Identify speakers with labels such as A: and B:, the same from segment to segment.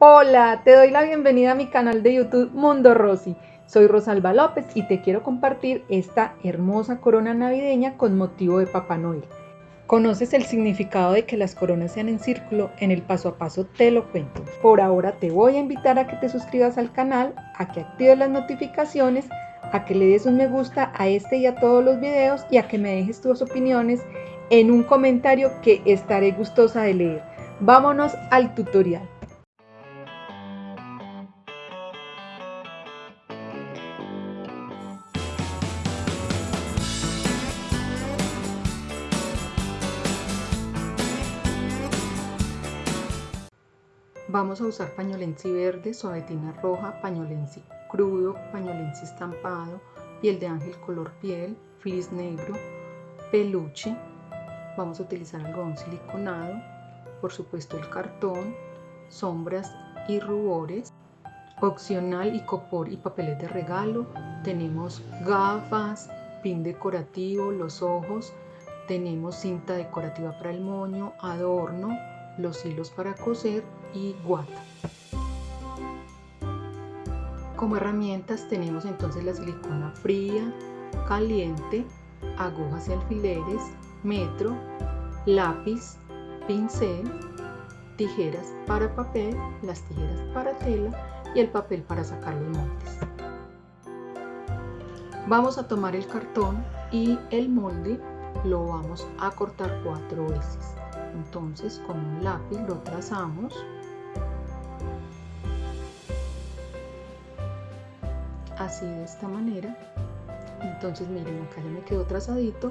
A: Hola, te doy la bienvenida a mi canal de YouTube Mundo Rosy. Soy Rosalba López y te quiero compartir esta hermosa corona navideña con motivo de Papá Noel. ¿Conoces el significado de que las coronas sean en círculo? En el paso a paso te lo cuento. Por ahora te voy a invitar a que te suscribas al canal, a que actives las notificaciones, a que le des un me gusta a este y a todos los videos y a que me dejes tus opiniones en un comentario que estaré gustosa de leer. Vámonos al tutorial. Vamos a usar pañolensi verde, suavetina roja, pañolensi crudo, pañolensi estampado, piel de ángel color piel, flis negro, peluche. Vamos a utilizar algodón siliconado, por supuesto el cartón, sombras y rubores. Opcional y copor y papeles de regalo. Tenemos gafas, pin decorativo, los ojos. Tenemos cinta decorativa para el moño, adorno, los hilos para coser y guata. Como herramientas tenemos entonces la silicona fría, caliente, agujas y alfileres, metro, lápiz, pincel, tijeras para papel, las tijeras para tela y el papel para sacar los moldes. Vamos a tomar el cartón y el molde lo vamos a cortar cuatro veces. Entonces con un lápiz lo trazamos. Así de esta manera. Entonces miren, acá ya me quedó trazadito.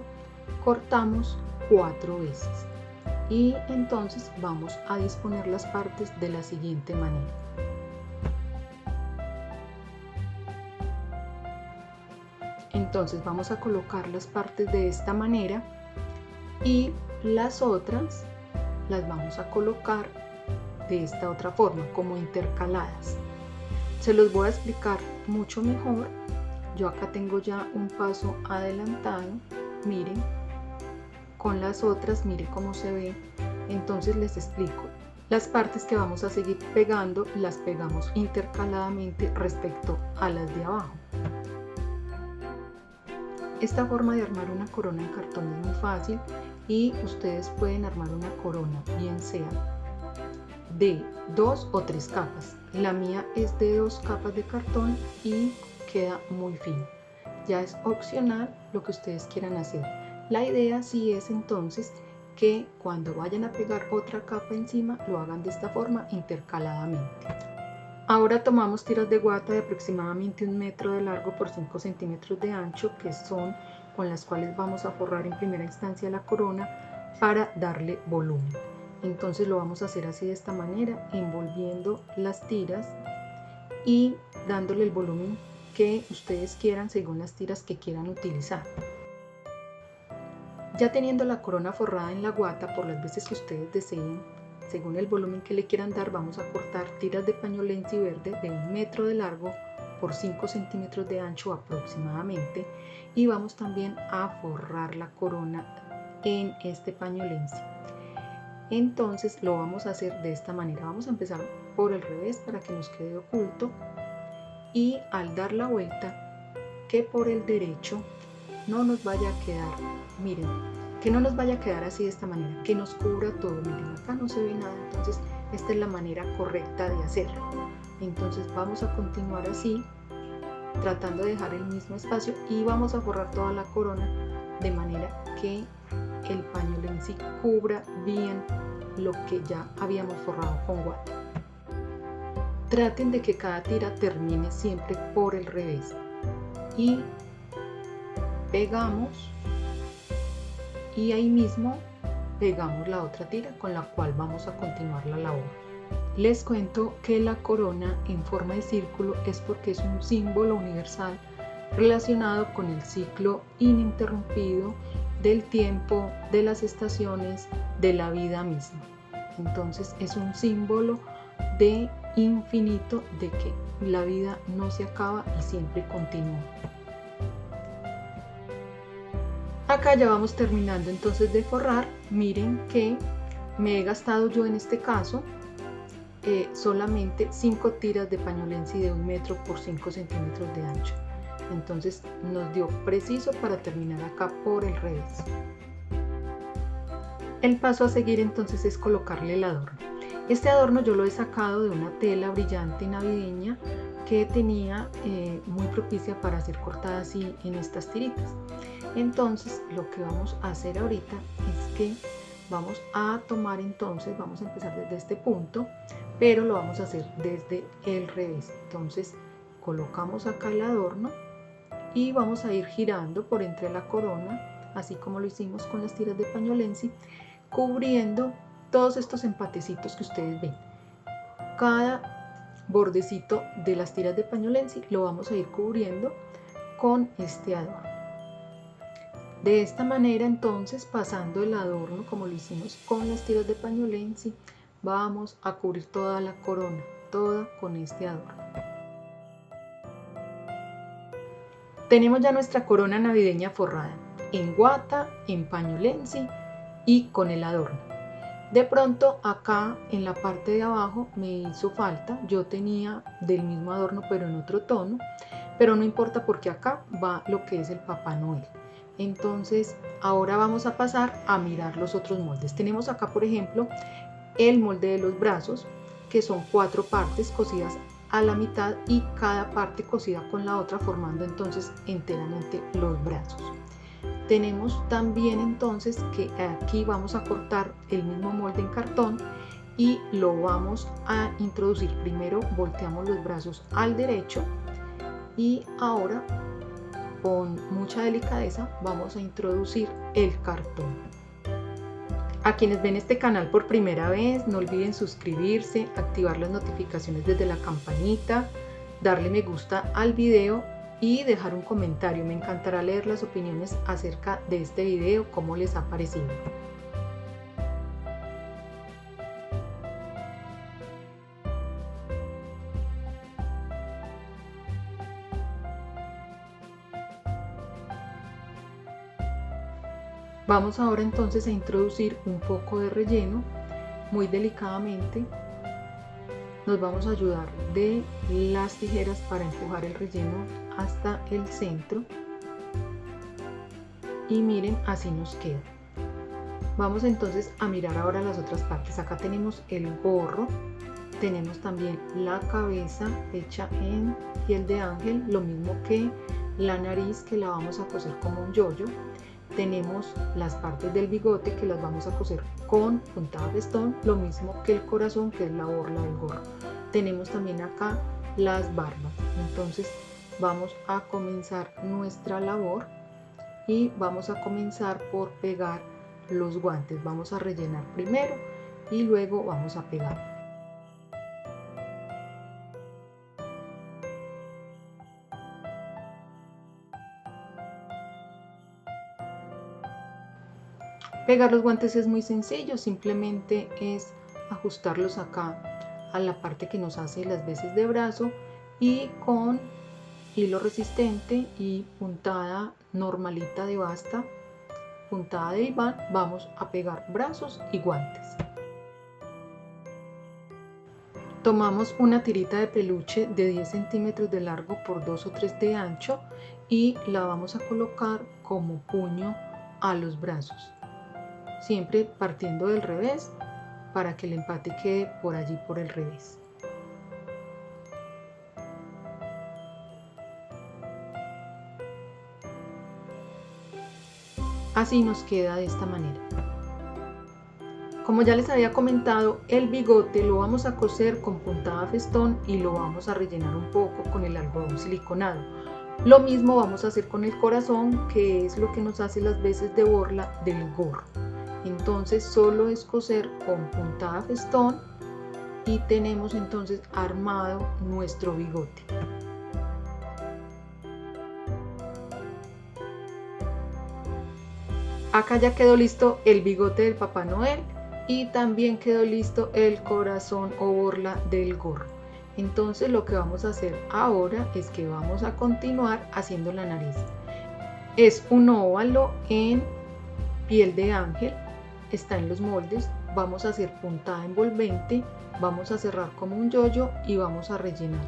A: Cortamos cuatro veces. Y entonces vamos a disponer las partes de la siguiente manera. Entonces vamos a colocar las partes de esta manera y las otras las vamos a colocar de esta otra forma, como intercaladas. Se los voy a explicar mucho mejor. Yo acá tengo ya un paso adelantado. Miren, con las otras, miren cómo se ve. Entonces les explico. Las partes que vamos a seguir pegando las pegamos intercaladamente respecto a las de abajo. Esta forma de armar una corona en cartón es muy fácil y ustedes pueden armar una corona, bien sea de dos o tres capas. La mía es de dos capas de cartón y queda muy fino. Ya es opcional lo que ustedes quieran hacer. La idea sí es entonces que cuando vayan a pegar otra capa encima lo hagan de esta forma intercaladamente. Ahora tomamos tiras de guata de aproximadamente un metro de largo por 5 centímetros de ancho que son con las cuales vamos a forrar en primera instancia la corona para darle volumen. Entonces lo vamos a hacer así de esta manera, envolviendo las tiras y dándole el volumen que ustedes quieran según las tiras que quieran utilizar. Ya teniendo la corona forrada en la guata por las veces que ustedes deseen, según el volumen que le quieran dar, vamos a cortar tiras de pañolensi verde de un metro de largo por 5 centímetros de ancho aproximadamente y vamos también a forrar la corona en este pañolense entonces lo vamos a hacer de esta manera. Vamos a empezar por el revés para que nos quede oculto. Y al dar la vuelta que por el derecho no nos vaya a quedar miren que no nos vaya a quedar así de esta manera que nos cubra todo. Miren acá no se ve nada entonces esta es la manera correcta de hacerlo entonces vamos a continuar así tratando de dejar el mismo espacio y vamos a forrar toda la corona de manera que el pañuelo en sí cubra bien lo que ya habíamos forrado con guata. Traten de que cada tira termine siempre por el revés y pegamos y ahí mismo pegamos la otra tira con la cual vamos a continuar la labor. Les cuento que la corona en forma de círculo es porque es un símbolo universal relacionado con el ciclo ininterrumpido del tiempo, de las estaciones, de la vida misma. Entonces es un símbolo de infinito, de que la vida no se acaba y siempre continúa. Acá ya vamos terminando entonces de forrar. Miren que me he gastado yo en este caso eh, solamente 5 tiras de pañolensi de un metro por 5 centímetros de ancho entonces nos dio preciso para terminar acá por el revés. El paso a seguir entonces es colocarle el adorno. Este adorno yo lo he sacado de una tela brillante navideña que tenía eh, muy propicia para ser cortada así en estas tiritas. Entonces lo que vamos a hacer ahorita es que vamos a tomar entonces vamos a empezar desde este punto pero lo vamos a hacer desde el revés. Entonces colocamos acá el adorno y vamos a ir girando por entre la corona así como lo hicimos con las tiras de pañolensi cubriendo todos estos empatecitos que ustedes ven cada bordecito de las tiras de pañolensi lo vamos a ir cubriendo con este adorno de esta manera entonces pasando el adorno como lo hicimos con las tiras de pañolensi vamos a cubrir toda la corona, toda con este adorno. Tenemos ya nuestra corona navideña forrada en guata, en pañolensi y con el adorno. De pronto acá en la parte de abajo me hizo falta, yo tenía del mismo adorno pero en otro tono, pero no importa porque acá va lo que es el Papá Noel. Entonces ahora vamos a pasar a mirar los otros moldes. Tenemos acá por ejemplo el molde de los brazos que son cuatro partes cosidas a la mitad y cada parte cosida con la otra formando entonces enteramente los brazos. Tenemos también entonces que aquí vamos a cortar el mismo molde en cartón y lo vamos a introducir. Primero volteamos los brazos al derecho y ahora con mucha delicadeza vamos a introducir el cartón. A quienes ven este canal por primera vez, no olviden suscribirse, activar las notificaciones desde la campanita, darle me gusta al video y dejar un comentario. Me encantará leer las opiniones acerca de este video, cómo les ha parecido. Vamos ahora entonces a introducir un poco de relleno muy delicadamente. Nos vamos a ayudar de las tijeras para empujar el relleno hasta el centro. Y miren, así nos queda. Vamos entonces a mirar ahora las otras partes. Acá tenemos el gorro, tenemos también la cabeza hecha en piel de ángel, lo mismo que la nariz que la vamos a coser como un yoyo tenemos las partes del bigote que las vamos a coser con puntada festón, lo mismo que el corazón que es la borla del gorro. Tenemos también acá las barbas. Entonces vamos a comenzar nuestra labor y vamos a comenzar por pegar los guantes. Vamos a rellenar primero y luego vamos a pegar. Pegar los guantes es muy sencillo, simplemente es ajustarlos acá a la parte que nos hace las veces de brazo y con hilo resistente y puntada normalita de basta, puntada de Iván, vamos a pegar brazos y guantes. Tomamos una tirita de peluche de 10 centímetros de largo por 2 o 3 de ancho y la vamos a colocar como puño a los brazos siempre partiendo del revés para que el empate quede por allí por el revés. Así nos queda de esta manera. Como ya les había comentado, el bigote lo vamos a coser con puntada festón y lo vamos a rellenar un poco con el algodón siliconado. Lo mismo vamos a hacer con el corazón, que es lo que nos hace las veces de borla del gorro entonces solo es coser con puntada festón y tenemos entonces armado nuestro bigote. Acá ya quedó listo el bigote del papá noel y también quedó listo el corazón o borla del gorro. Entonces lo que vamos a hacer ahora es que vamos a continuar haciendo la nariz. Es un óvalo en piel de ángel está en los moldes, vamos a hacer puntada envolvente vamos a cerrar como un yoyo y vamos a rellenar.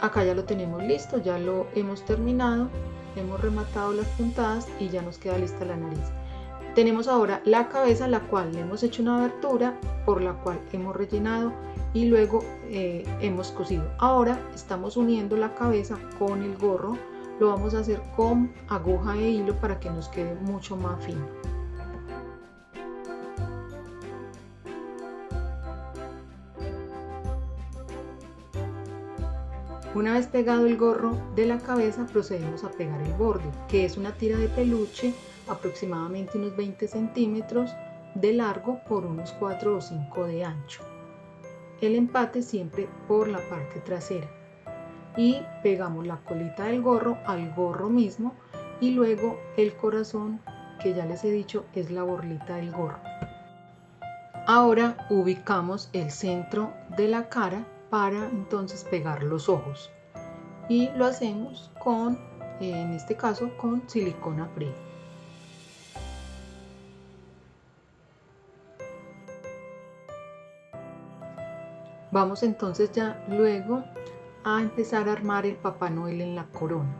A: Acá ya lo tenemos listo ya lo hemos terminado hemos rematado las puntadas y ya nos queda lista la nariz. Tenemos ahora la cabeza la cual le hemos hecho una abertura por la cual hemos rellenado y luego eh, hemos cosido. Ahora estamos uniendo la cabeza con el gorro lo vamos a hacer con aguja e hilo para que nos quede mucho más fino Una vez pegado el gorro de la cabeza procedemos a pegar el borde, que es una tira de peluche aproximadamente unos 20 centímetros de largo por unos 4 o 5 de ancho. El empate siempre por la parte trasera. Y pegamos la colita del gorro al gorro mismo y luego el corazón que ya les he dicho es la borlita del gorro. Ahora ubicamos el centro de la cara para entonces pegar los ojos y lo hacemos con en este caso con silicona fría vamos entonces ya luego a empezar a armar el papá noel en la corona.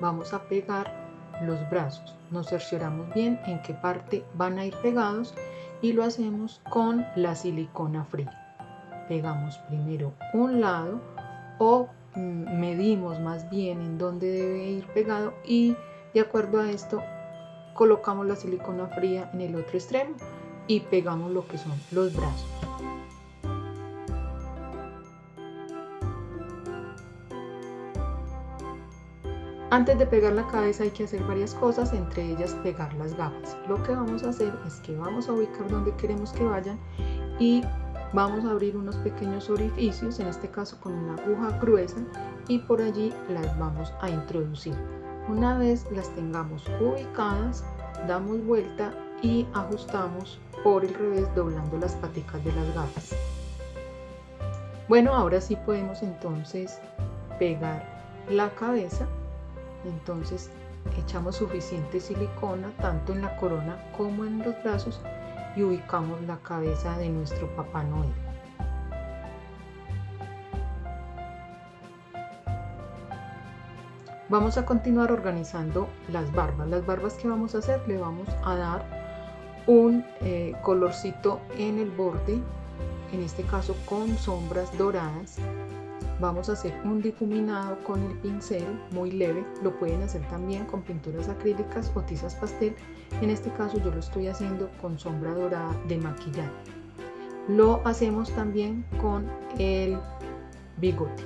A: Vamos a pegar los brazos. Nos cercioramos bien en qué parte van a ir pegados y lo hacemos con la silicona fría. Pegamos primero un lado o mm, medimos más bien en dónde debe ir pegado y de acuerdo a esto colocamos la silicona fría en el otro extremo y pegamos lo que son los brazos. Antes de pegar la cabeza hay que hacer varias cosas, entre ellas pegar las gafas. Lo que vamos a hacer es que vamos a ubicar donde queremos que vayan y vamos a abrir unos pequeños orificios, en este caso con una aguja gruesa y por allí las vamos a introducir. Una vez las tengamos ubicadas, damos vuelta y ajustamos por el revés doblando las paticas de las gafas. Bueno, ahora sí podemos entonces pegar la cabeza. Entonces echamos suficiente silicona tanto en la corona como en los brazos y ubicamos la cabeza de nuestro Papá Noel. Vamos a continuar organizando las barbas. Las barbas que vamos a hacer le vamos a dar un eh, colorcito en el borde, en este caso con sombras doradas Vamos a hacer un difuminado con el pincel muy leve, lo pueden hacer también con pinturas acrílicas o tizas pastel. En este caso yo lo estoy haciendo con sombra dorada de maquillaje. Lo hacemos también con el bigote.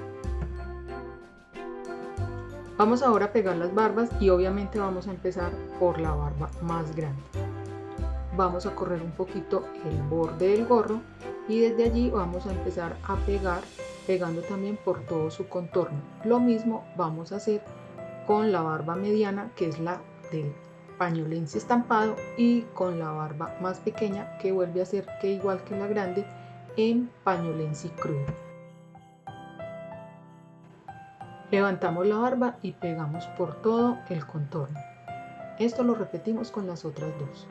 A: Vamos ahora a pegar las barbas y obviamente vamos a empezar por la barba más grande. Vamos a correr un poquito el borde del gorro y desde allí vamos a empezar a pegar pegando también por todo su contorno. Lo mismo vamos a hacer con la barba mediana que es la del pañolense estampado y con la barba más pequeña que vuelve a ser que igual que la grande en pañolense crudo. Levantamos la barba y pegamos por todo el contorno. Esto lo repetimos con las otras dos.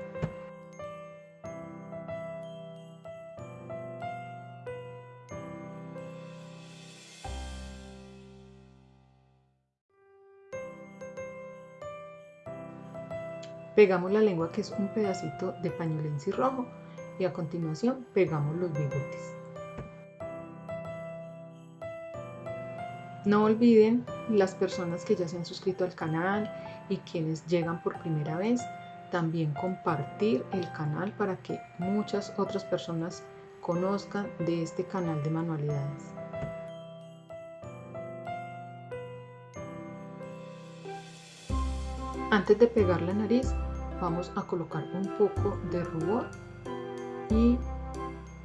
A: Pegamos la lengua que es un pedacito de pañolense rojo y a continuación pegamos los bigotes. No olviden las personas que ya se han suscrito al canal y quienes llegan por primera vez, también compartir el canal para que muchas otras personas conozcan de este canal de manualidades. Antes de pegar la nariz, vamos a colocar un poco de rubor y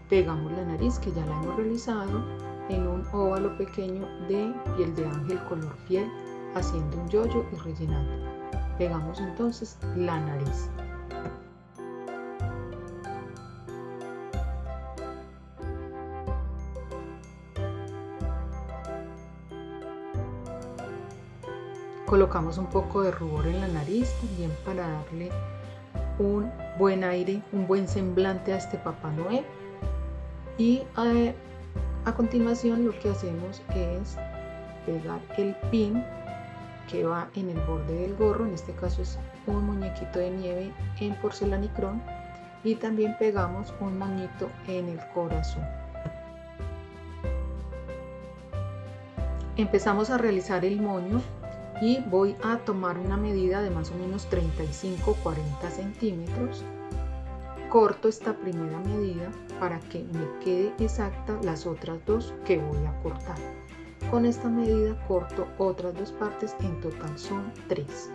A: pegamos la nariz que ya la hemos realizado en un óvalo pequeño de piel de ángel color piel haciendo un yoyo y rellenando. Pegamos entonces la nariz colocamos un poco de rubor en la nariz también para darle un buen aire, un buen semblante a este Papá Noel. Y eh, a continuación lo que hacemos es pegar el pin que va en el borde del gorro, en este caso es un muñequito de nieve en porcelanicrón y también pegamos un moñito en el corazón. Empezamos a realizar el moño y voy a tomar una medida de más o menos 35-40 centímetros. Corto esta primera medida para que me quede exacta las otras dos que voy a cortar. Con esta medida corto otras dos partes, en total son tres.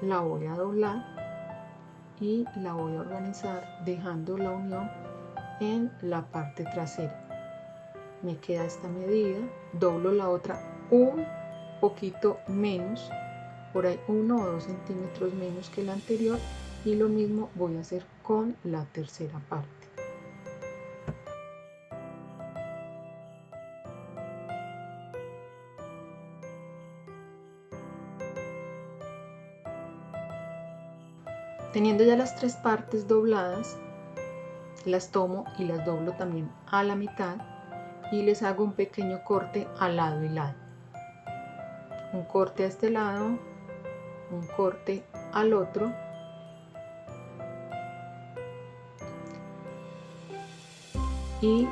A: La voy a doblar y la voy a organizar dejando la unión en la parte trasera. Me queda esta medida, doblo la otra un poquito menos, por ahí uno o dos centímetros menos que la anterior y lo mismo voy a hacer con la tercera parte. Teniendo ya las tres partes dobladas, las tomo y las doblo también a la mitad y les hago un pequeño corte al lado y lado. Un corte a este lado, un corte al otro. Y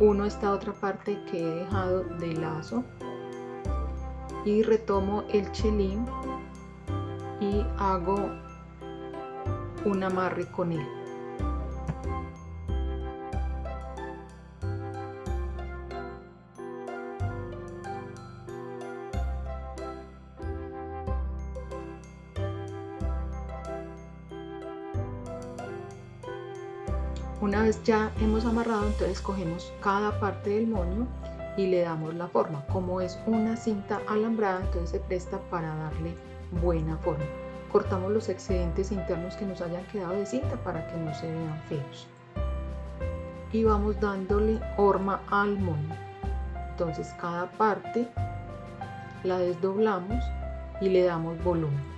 A: uno esta otra parte que he dejado de lazo y retomo el chelín y hago un amarre con él. Una vez ya hemos amarrado, entonces cogemos cada parte del moño y le damos la forma. Como es una cinta alambrada, entonces se presta para darle buena forma cortamos los excedentes internos que nos hayan quedado de cinta para que no se vean feos. Y vamos dándole horma al moño. Entonces cada parte la desdoblamos y le damos volumen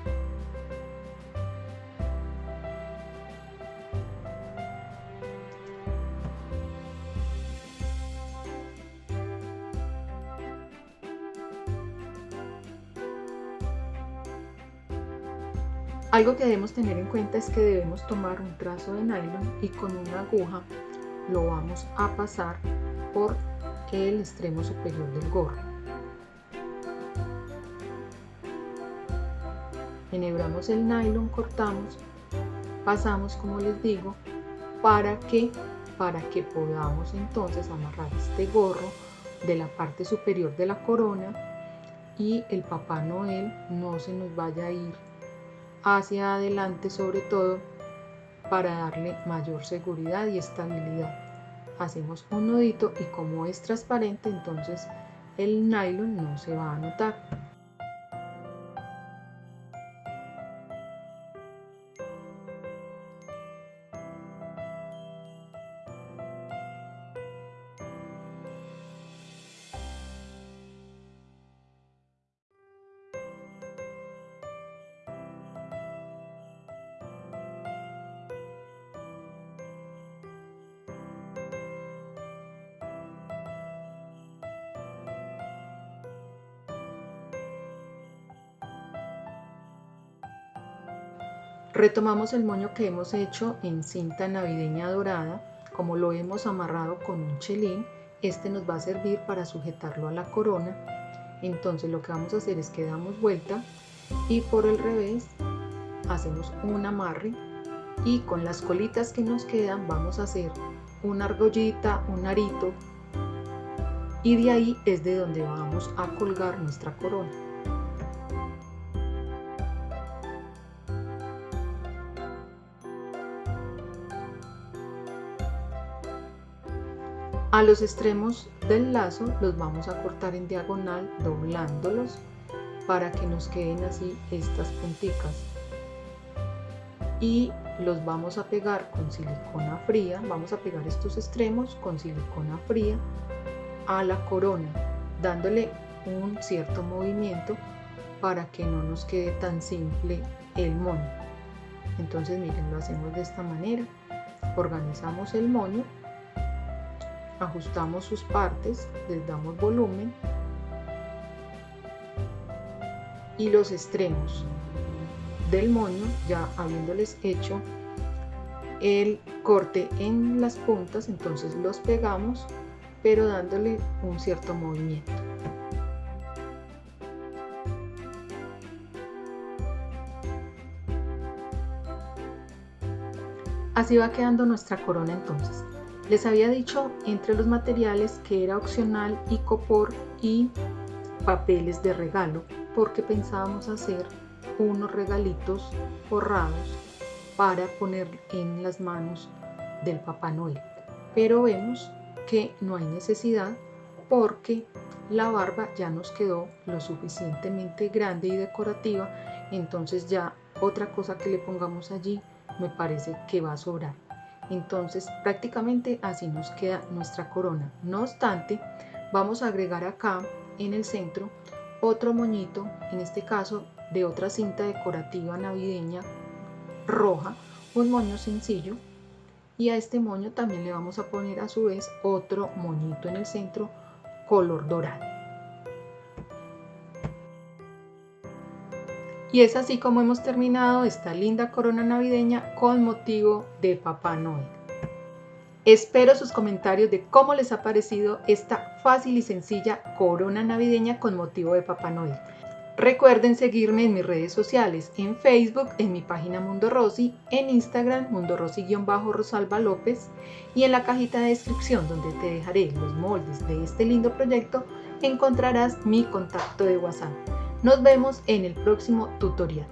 A: Algo que debemos tener en cuenta es que debemos tomar un trazo de nylon y con una aguja lo vamos a pasar por el extremo superior del gorro. Enhebramos el nylon, cortamos, pasamos como les digo, para que, para que podamos entonces amarrar este gorro de la parte superior de la corona y el Papá Noel no se nos vaya a ir hacia adelante sobre todo para darle mayor seguridad y estabilidad. Hacemos un nudito y como es transparente entonces el nylon no se va a notar. Retomamos el moño que hemos hecho en cinta navideña dorada, como lo hemos amarrado con un chelín, este nos va a servir para sujetarlo a la corona. Entonces lo que vamos a hacer es que damos vuelta y por el revés hacemos un amarre y con las colitas que nos quedan vamos a hacer una argollita, un arito y de ahí es de donde vamos a colgar nuestra corona. A los extremos del lazo los vamos a cortar en diagonal doblándolos para que nos queden así estas punticas. Y los vamos a pegar con silicona fría. Vamos a pegar estos extremos con silicona fría a la corona dándole un cierto movimiento para que no nos quede tan simple el moño. Entonces miren lo hacemos de esta manera. Organizamos el moño ajustamos sus partes, les damos volumen y los extremos del moño, ya habiéndoles hecho el corte en las puntas, entonces los pegamos, pero dándole un cierto movimiento. Así va quedando nuestra corona entonces. Les había dicho entre los materiales que era opcional icopor y papeles de regalo porque pensábamos hacer unos regalitos forrados para poner en las manos del Papá Noel. Pero vemos que no hay necesidad porque la barba ya nos quedó lo suficientemente grande y decorativa, entonces ya otra cosa que le pongamos allí me parece que va a sobrar. Entonces prácticamente así nos queda nuestra corona. No obstante, vamos a agregar acá en el centro otro moñito, en este caso de otra cinta decorativa navideña roja, un moño sencillo y a este moño también le vamos a poner a su vez otro moñito en el centro color dorado. Y es así como hemos terminado esta linda corona navideña con motivo de Papá Noel. Espero sus comentarios de cómo les ha parecido esta fácil y sencilla corona navideña con motivo de Papá Noel. Recuerden seguirme en mis redes sociales, en Facebook, en mi página Mundo Rosy, en Instagram, Mundo Rosy-Rosalba López y en la cajita de descripción donde te dejaré los moldes de este lindo proyecto encontrarás mi contacto de WhatsApp. Nos vemos en el próximo tutorial.